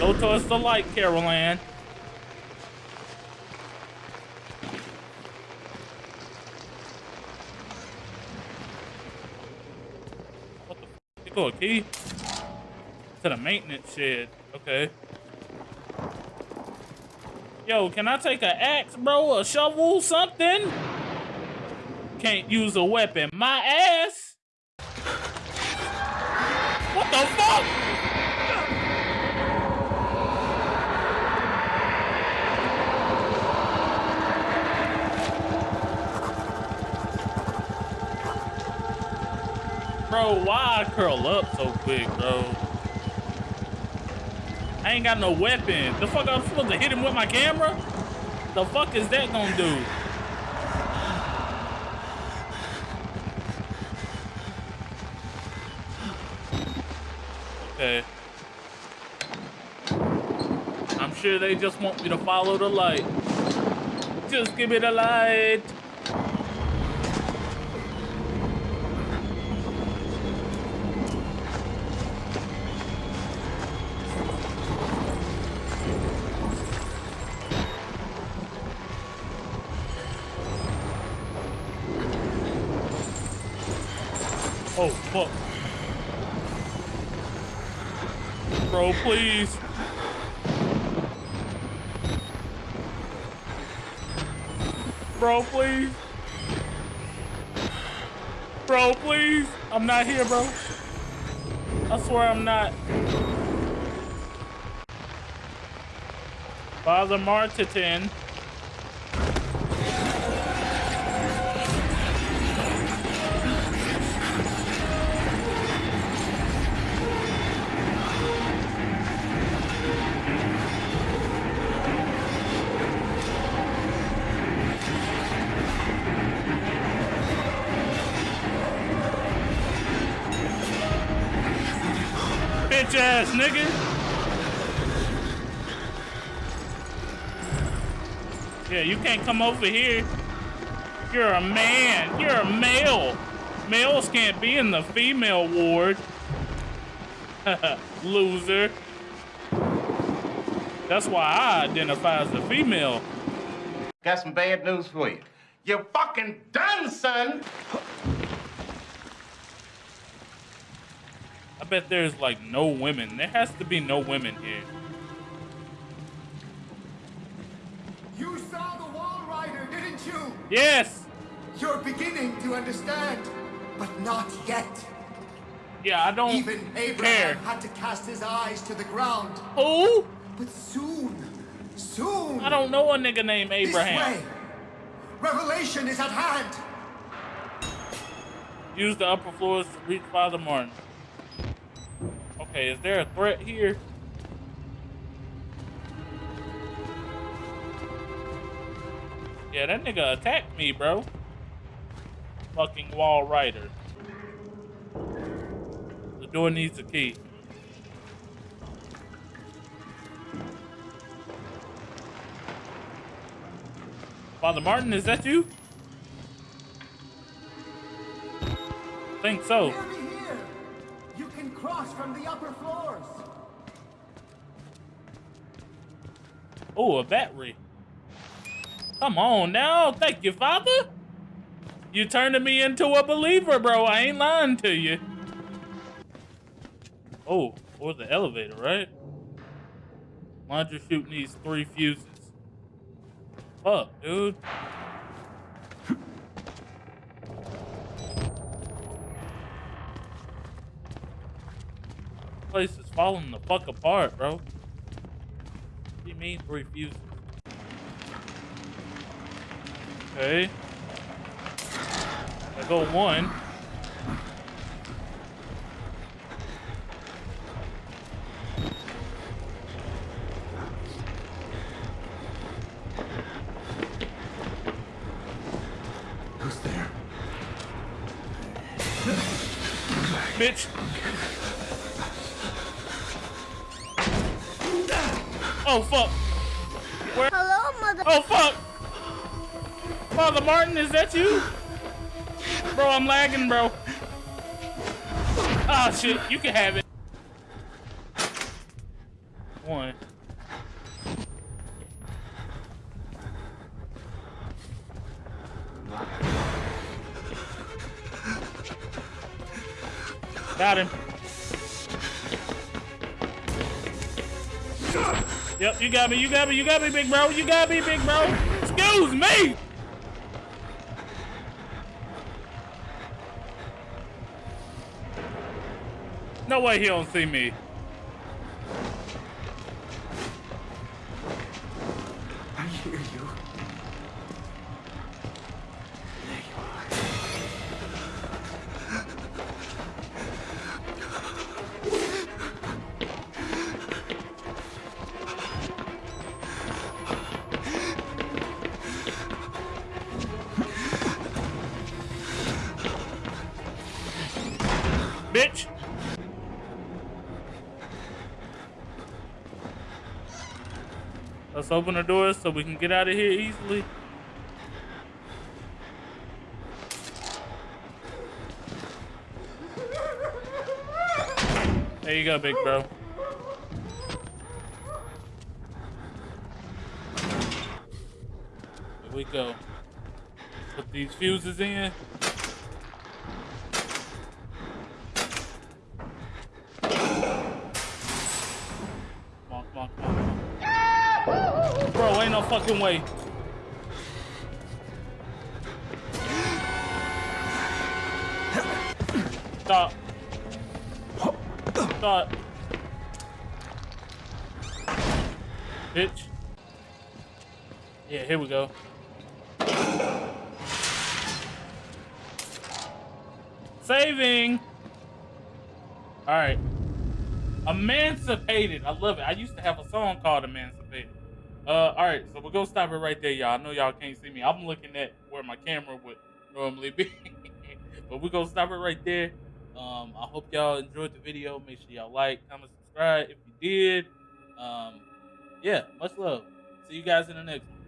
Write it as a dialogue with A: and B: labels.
A: Go towards the light, Carol Ann. What the f? You go a key? To the maintenance shed. Okay. Yo, can I take an axe, bro? A shovel, something? Can't use a weapon. My ass? What the fuck? Bro, why I curl up so quick, bro? I ain't got no weapon. The fuck I'm supposed to hit him with my camera? The fuck is that gonna do? Okay. I'm sure they just want me to follow the light. Just give me the light. Oh, fuck. Bro, please. Bro, please. Bro, please. I'm not here, bro. I swear I'm not. Father Martin. Ass nigga. Yeah, you can't come over here. You're a man. You're a male. Males can't be in the female ward. Loser. That's why I identify as a female.
B: Got some bad news for you. You're fucking done, son!
A: Bet there's like no women. There has to be no women here.
C: You saw the Walrider, didn't you?
A: Yes.
C: You're beginning to understand, but not yet.
A: Yeah, I don't
C: Even Abraham
A: care.
C: had to cast his eyes to the ground.
A: Who?
C: But soon, soon.
A: I don't know a nigga named Abraham.
C: This way. Revelation is at hand.
A: Use the upper floors to reach Father Martin. Okay, is there a threat here? Yeah, that nigga attacked me, bro. Fucking Walrider. The door needs a key. Father Martin, is that you? Think so.
C: From the upper floors.
A: Oh, a battery. Come on now. Thank you, Father. You turning me into a believer, bro. I ain't lying to you. Oh, or the elevator, right? Launcher chute needs three fuses. Fuck, dude. Place is falling the fuck apart, bro. What do you mean three fuses? Okay. I go one.
C: Who's there?
A: Bitch. Oh fuck. Where?
D: Hello, mother.
A: Oh fuck. Father Martin, is that you? Bro, I'm lagging, bro. Ah shit, you can have it. one. Got him. Yep, you got me, you got me, you got me, big bro. You got me, big bro. Excuse me. No way he don't see me. Bitch. Let's open the doors so we can get out of here easily. There you go, big bro. Here we go. Put these fuses in. Come on, come on, come on, come on. Bro, ain't no fucking way. Stop. Stop. Bitch. Yeah, here we go. Saving. All right. Emancipated. I love it. I used to have a song called Emancipated. Uh, all right, so we're gonna stop it right there, y'all. I know y'all can't see me. I'm looking at where my camera would normally be, but we're gonna stop it right there. Um, I hope y'all enjoyed the video. Make sure y'all like, comment, subscribe if you did. Um, yeah, much love. See you guys in the next one.